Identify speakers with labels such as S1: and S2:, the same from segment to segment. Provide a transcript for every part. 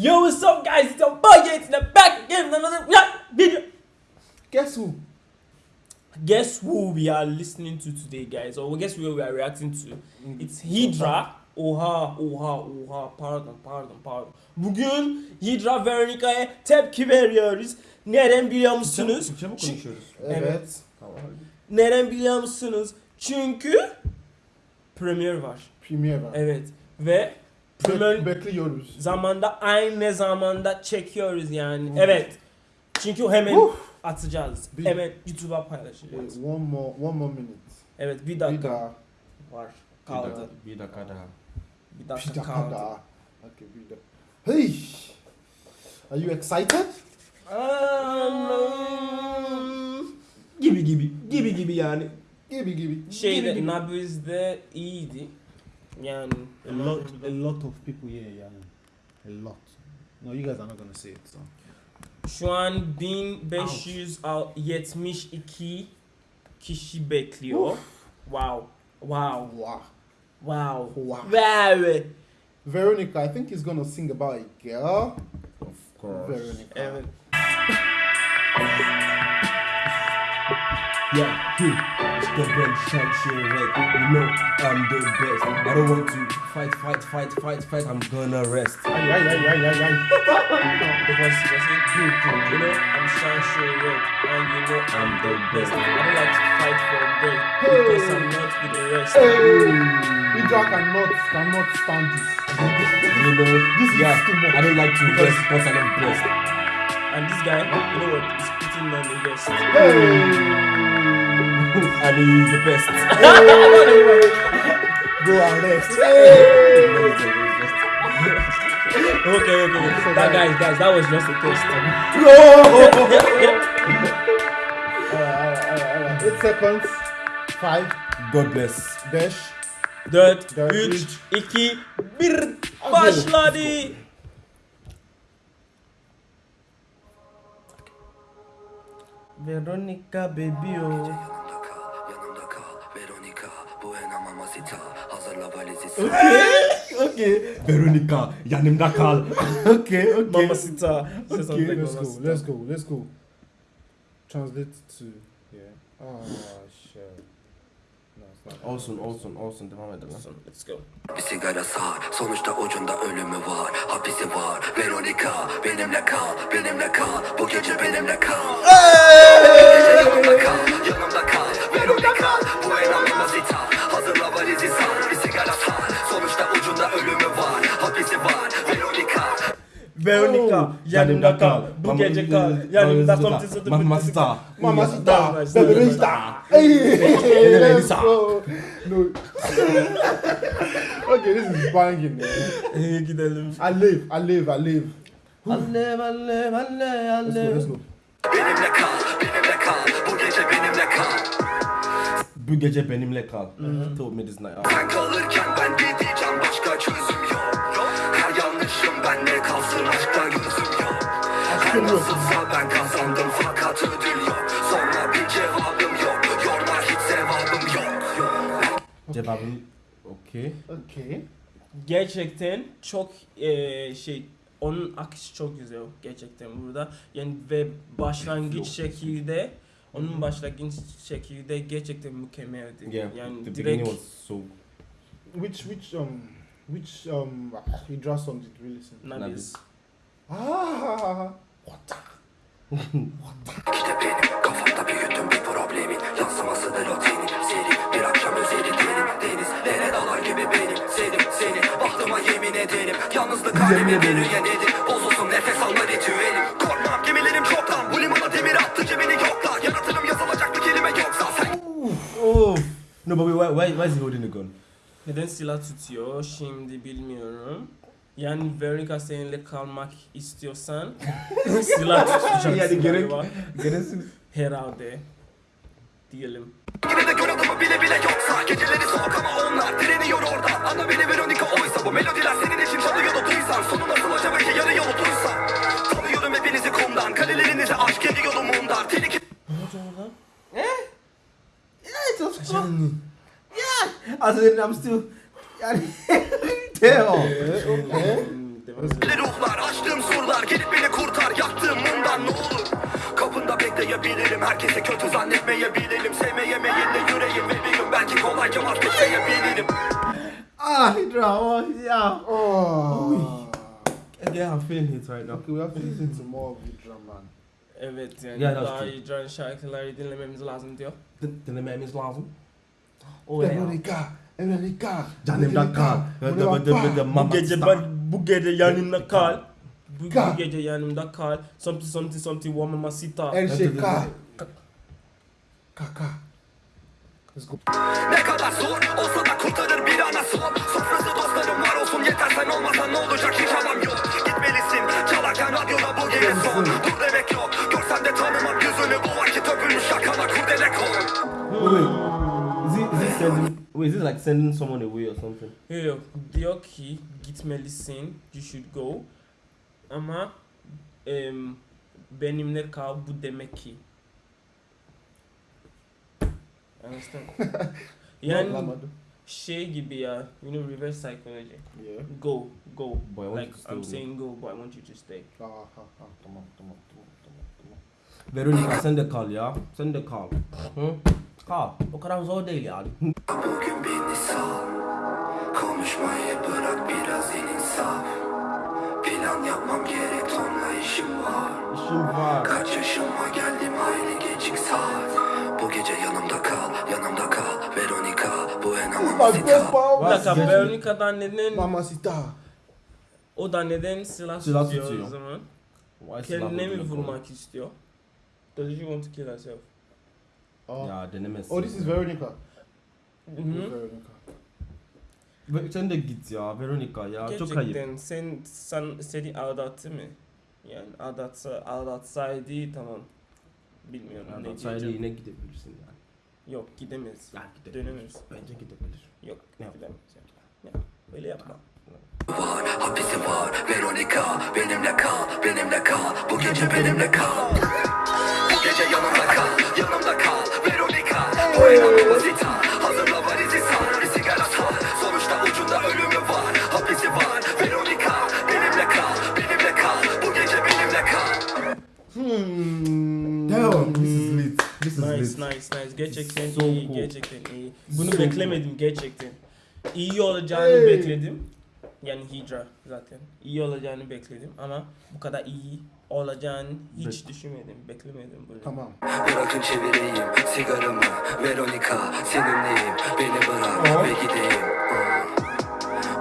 S1: Yo, what's up, guys? It's your boy Yates in the back again with another video.
S2: Guess who?
S1: Guess who we are listening to today, guys? Or guess who we are reacting to? It's Hydra. Oha, oha, oha. Pardon, pardon, pardon. Bugün Hydra Veronica'ya tepki veriyoruz. Neden biliyor musunuz?
S3: Türkçe mi konuşuyoruz?
S2: Evet.
S3: Tamam.
S1: Neden biliyor musunuz? Çünkü Premier var.
S2: Premier var.
S1: Evet. Ve
S2: Bek- bekliyoruz.
S1: zamanda aynı zamanda çekiyoruz yani. Evet. Çünkü hemen atacağız.
S2: Bir-
S1: Hemen YouTube'a paylaşacağız.
S2: Wait, one more, one more minute.
S1: Evet bir
S2: Bir
S1: dakika
S2: daha.
S1: var.
S3: Bir
S1: Kaldı.
S3: bir dakika daha.
S1: Bir
S2: Bir
S1: dakika
S2: dakika
S1: kaldı.
S2: daha. Okay, bir dakika. Hey! Are you excited?
S1: Um,
S3: Gibi gibi, gibi gibi yani.
S2: Gibi gibi.
S1: Şeyde
S3: gibi.
S1: Nabiz'de iyiydi. Yani
S4: A lot, a lot of people here, yeah. A lot. No, you guys are not gonna see it. So.
S1: şu an 1572 kişi bekliyor. Wow. Wow.
S2: Wow.
S1: Wow.
S2: Wow.
S1: Wow.
S2: Veronica, I think he's gonna sing about a girl.
S3: Of course.
S2: Veronica.
S1: Evet.
S3: Yeah, hmm. It's the Ben Shanshire Red. You know I'm the best. I don't want to fight, fight, fight, fight, fight. I'm gonna rest.
S2: Ay, ay, ay, ay, ay, ay.
S1: Because he was saying, you know, I'm Sure Red, and you know I'm the best. I don't like to fight for bread because I'm not with the rest.
S2: Hey! Hydra cannot, cannot stand this.
S3: You know,
S2: This is too much.
S3: I don't like to rest because I'm blessed.
S1: And this guy, you know what, is putting on the vest.
S2: Hey!
S3: And he's the best.
S2: Go and rest.
S1: Okay, okay, okay. That guys, guys, that was just a test.
S2: Alright. Eight seconds. Five.
S3: God bless.
S2: Dash.
S1: 4,
S2: Dört,
S1: 3,
S2: üç.
S1: 2, 1, başladı. Veronica baby oh.
S5: Hazırla valizi
S3: Okay. Veronica, yanımda kal. okay, okay.
S1: Mamacita.
S2: Okay, let's go, let's go, let's go. Translate to yeah. Oh shit.
S3: Olsun, olsun, olsun. Devam edelim.
S1: Let's go.
S5: Bir sigara sar Sonuçta ucunda ölümü var Hapisi var Veronica Benimle kal Benimle kal Bu gece benimle kal yanımda kal Yanımda
S3: Oh,
S1: yanımda kal. Bu
S3: Mama-
S1: gece kal. Yanımda.
S3: Mamacita.
S2: Mamacita,
S1: Nice,
S2: Veronica. Hey, let's go. No. okay, this is banging.
S1: İyi gidelim.
S2: I live, I live, I live.
S3: Alev, alev, alev,
S2: Let's go, let's go.
S5: Benimle kal Benimle kal Bu gece benimle kal
S3: Bu gece benimle kal. Told me this night.
S5: Sen kalırken ben gideceğim başka çözüm yok Her yanlışım bende kalsın aşkta gözüm yok Her nasılsa ben kazandım fakat ödül yok Sonra bir cevabım yok Yorma hiç sevabım yok
S3: Cevabım okay.
S2: Okay.
S1: Gerçekten çok eee, şey onun akışı çok güzel gerçekten burada. Yani ve başlangıç şekilde onun başlangıç şekilde gerçekten mükemmeldi.
S3: Yeah,
S1: yani
S3: the
S1: direkt
S3: beginning was so
S2: Which which um which um Hydra song did we listen? to?
S1: Nabiz.
S2: Ah,
S5: İşte benim kafamda büyüttüm bir problemin Yansımasıdır o tenin Seri bir akşam özeli derin Denizlere dalar gibi benim Senin seni bahtıma yemin ederim Yalnızlık kalbimi bürüyen nedir Bozulsun nefes alma ritüelim Korkmam gemilerim çoktan Bu limana demir attı cebini yokla Yaratırım yazılacak bir kelime yoksa Sen
S3: Oh. No, but wait, why, why is he holding the gun?
S1: Neden silah tutuyor şimdi bilmiyorum. Yani Veronica seninle kalmak istiyorsan silah tutacaksın
S3: Yani gerek-
S1: galiba.
S3: Geresin.
S1: Herhalde. Diyelim.
S5: Yine de gör adamı bile bile yoksa Geceleri soğuk ama bahsedelim I'm still yani Teo. Özellikle ee, e? ruhlar açtığım surlar gelip beni kurtar. Yaktığım mumdan
S1: ne
S5: olur? Kapında bekleyebilirim herkese kötü zannetmeyebilirim. Sevmeyemeyin de yüreğim bebeğim belki kolayca vazgeçeyebilirim
S3: Ah drama oh, ya.
S2: Oh.
S3: Again I'm feeling it right now.
S2: Okay we have to listen to more of the drama
S1: Evet yani
S3: yeah,
S1: daha
S3: iyi
S1: can şarkıları dinlememiz lazım diyor.
S3: Dinlememiz lazım. Oh yeah.
S2: Veronica, Veronica.
S3: Canımda kal.
S1: Bu
S3: mama
S1: gece ben bu gece yanımda kal. Bu,
S2: Kal.
S1: bu gece yanımda kal. Something something something one.
S2: El
S3: Evet, evet,
S2: Sheka.
S3: evet.
S2: Kaka. Let's go.
S5: Ne kadar zor olsa da kurtarır bir ana son Sofrası dostlarım var olsun yeter sen olmasan ne olacak hiç havam yok Gitmelisin çalarken radyoda bu gece son
S3: like sending someone away or something?
S1: Yok diyor ki gitmelisin you should go. Ama em, benimle kal bu demek ki. Understand? yani
S2: Anlamadım.
S1: şey gibi ya you know reverse psychology.
S2: Yeah.
S1: Go go.
S3: Boy, I want
S1: like
S3: you to stay
S1: I'm
S3: with me.
S1: saying go but I want you to stay.
S2: Ah, ah, ah. Tamam, tamam, tamam, tamam, tamam.
S3: Veronica send the call ya. Send the call. Hı? Call. O kadar zor değil yani.
S5: Bugün beni sal Konuşmayı bırak biraz insaf Plan yapmam gerek tonla işim var
S3: İşim var.
S5: Kaç yaşıma geldim hayli geçik saat Bu gece yanımda kal, yanımda kal Veronica, bu en amamazita
S1: Bir dakika Veronica'dan neden
S2: Mamacita.
S1: o da neden silah,
S3: Silah
S1: tutuyor
S3: tutuyor.
S1: o zaman?
S3: Why
S1: Kendine mi vurmak istiyor? Does she want to kill herself?
S2: Oh.
S3: Ya denemezsin.
S2: Oh, this is Veronica.
S1: Hı hı.
S2: Veronica.
S3: Ve- Sen de git ya Veronica ya. Çok ayıp.
S1: Gerçekten sen, sen seni aldattı mı? Yani aldatsa, aldatsaydı tamam. Bilmiyorum ne
S3: sayede
S1: diyeceğim.
S3: yine gidebilirsin yani.
S1: Yok gidemez.
S3: Ya gidebilir.
S1: Dönemez.
S3: Bence gidebilir.
S1: Yok
S3: Ne yap-
S1: gidemez. Ya, öyle yapma.
S5: var, hapisi var Veronica, benimle kal, benimle kal Bu gece benimle kal Bu gece yanımda kal, yanımda
S3: Hmm. Damn, this is lit. This is
S1: Nice
S3: lit.
S1: nice nice. Gerçekten
S3: So
S1: iyi,
S3: cool.
S1: gerçekten iyi. Bunu
S3: So
S1: beklemedim gerçekten. İyi olacağını
S2: Hey.
S1: bekledim. Yani Hydra zaten. İyi olacağını bekledim ama bu kadar iyi olacağını hiç düşünmedim, beklemedim bunu.
S2: Tamam.
S5: Bırakın çevireyim sigaramı Veronica seninleyim Beni bırak ve gideyim.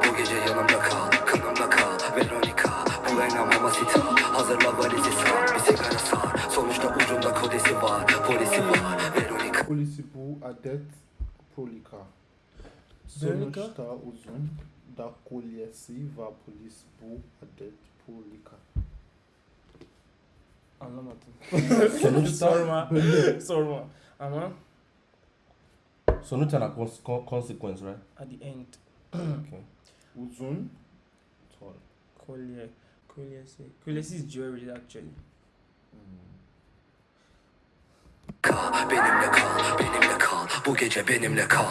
S5: Bu gece yanımda kal Kanımda kal Veronica Bu en mamacita Hazırla valizi sar Bir sigara sar Sonuçta ucunda kodesi var Polisi var Veronica
S2: Polisi bu adet polika.
S1: Veronica?
S2: Sonuçta uzun da kolyesi var polis bu adet polika.
S1: Anlamadım.
S3: Sonuçta
S1: sorma. sorma. Ama
S3: sonuç ana cons- con- consequence, right?
S1: at the end
S3: Okay.
S2: Uzun tol.
S1: kolye kolyesi kolyesi is jewelry actually.
S5: kal Benimle kal Benimle kal Bu gece benimle kal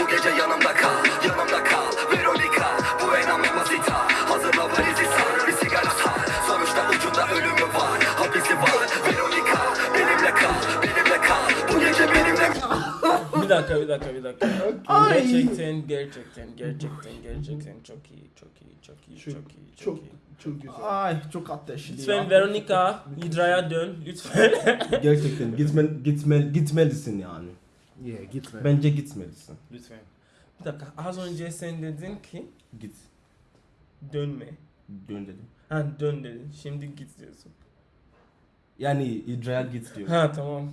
S5: Bu gece yanımda kal Yanımda kal Veronica Bu en mamacita Hazırla valizi sar Bir sigara sar Sonuçta ucunda ölümü var Hapisi var Veronica Benimle kal Benimle kal Bu gece benimle
S1: bir dakika bir dakika bir dakika. gerçekten gerçekten gerçekten gerçekten çok iyi çok iyi çok iyi
S2: Çok-
S1: çok iyi çok,
S2: Çok
S1: iyi.
S2: çok güzel.
S3: Ay çok ateşli
S1: Lütfen
S3: ya.
S1: Veronica Hydra'ya dön lütfen.
S3: Gerçekten gitme, gitme, gitmelisin yani.
S2: Yeah, gitme.
S3: Bence gitmelisin.
S2: Lütfen.
S1: bir dakika az önce sen dedin ki
S3: Git.
S1: dönme.
S3: Dön dedim.
S1: Ha dön dedin şimdi git diyorsun.
S3: Yani İdra'ya git diyor.
S1: Ha tamam.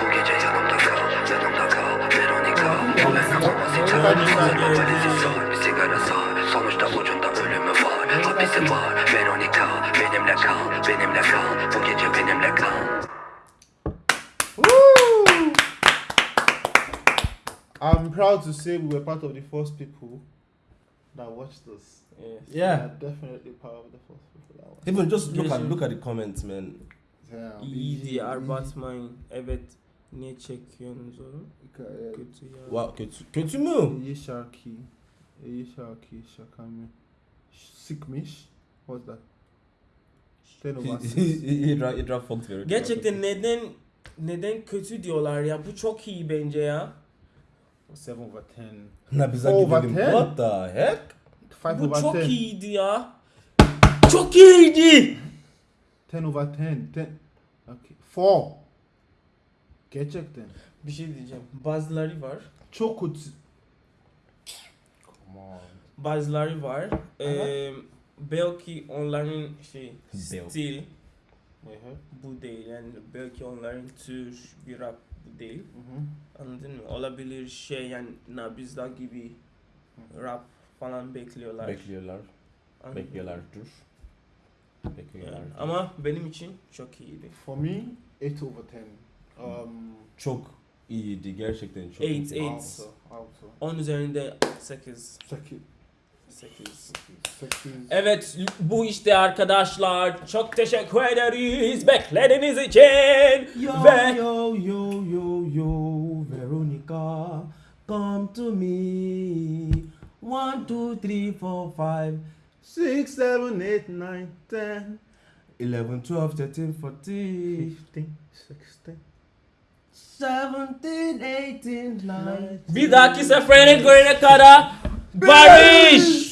S5: Bu gece yanımda kal Yanımda kal Veronica Bu en mamacita
S1: Veronica
S5: Hazırla
S1: geldi.
S5: valizi sar Bir sigara sar Sonuçta ucunda ölümü var Hapisi var Veronica Benimle kal Benimle kal Bu gece benimle kal
S2: I'm proud to say we were part of the first people that watched us.
S1: Yes.
S2: We
S3: Yeah.
S2: are definitely part of the first people that watched.
S3: Even just look
S1: Yes,
S3: at look at the comments man.
S2: Damn.
S1: İyi diye
S2: Easy,
S1: abartmayın. Evet. Ne çekiyorsunuz
S2: easy.
S1: Kötü ya.
S3: Wow, kötü, kötü mü?
S2: İyi şarkı. İyi şarkı şaka mı? Sikmiş. What's that? 10 over 6.
S3: İdra, idra font veriyor.
S1: Gerçekten neden neden kötü diyorlar ya? Bu çok iyi bence ya.
S2: 7 over 10.
S3: Nabiza
S2: Over
S3: gidelim.
S2: 10.
S3: What the heck?
S2: 5
S1: Bu
S2: over
S1: çok
S2: 10.
S1: iyiydi ya. Çok iyiydi.
S2: 10 over 10. 10. Okay. 4. Gerçekten.
S1: Bir şey diyeceğim. Bazıları var.
S2: Çok kötü.
S3: Come on.
S1: Bazıları var. Ee, belki onların şey
S3: Belki.
S1: stil bu değil. Yani belki onların tür bir rap değil. Anladın mı? Olabilir şey yani Nabizda gibi rap falan bekliyorlar.
S3: Bekliyorlar.
S1: Anladın mı?
S3: Bekliyorlar dur. Bekliyorlar.
S1: Yani, ama benim için çok iyiydi.
S2: For me, 8 over 10. Um,
S3: çok iyiydi gerçekten çok.
S1: Eight,
S3: iyiydi.
S1: eight.
S2: also, also.
S1: 10 üzerinde 8.
S2: 8.
S1: 8.
S2: 8.
S1: Evet bu işte arkadaşlar. Çok teşekkür ederiz beklediğiniz için.
S3: Yo
S1: Ve
S3: yo yo yo yo Veronica come to me one two three four five
S2: 6, 7, 8, 9, 10,
S3: eleven twelve thirteen fourteen
S2: 15, 16.
S3: seventeen eighteen nine
S1: bir dahaki sefere görene kadar barış.